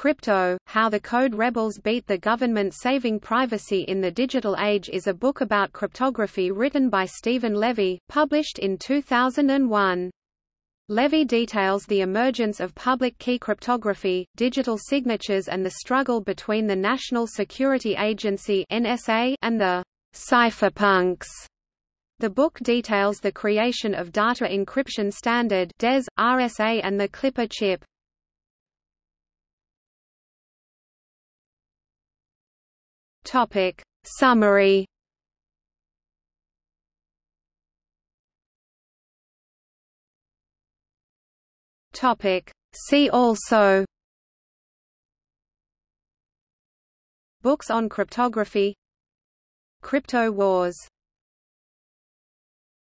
Crypto, How the Code Rebels Beat the Government Saving Privacy in the Digital Age is a book about cryptography written by Steven Levy, published in 2001. Levy details the emergence of public key cryptography, digital signatures and the struggle between the National Security Agency (NSA) and the cypherpunks. The book details the creation of Data Encryption Standard (DES), RSA and the Clipper chip. Topic. Summary. Topic. See also. Books on cryptography. Crypto wars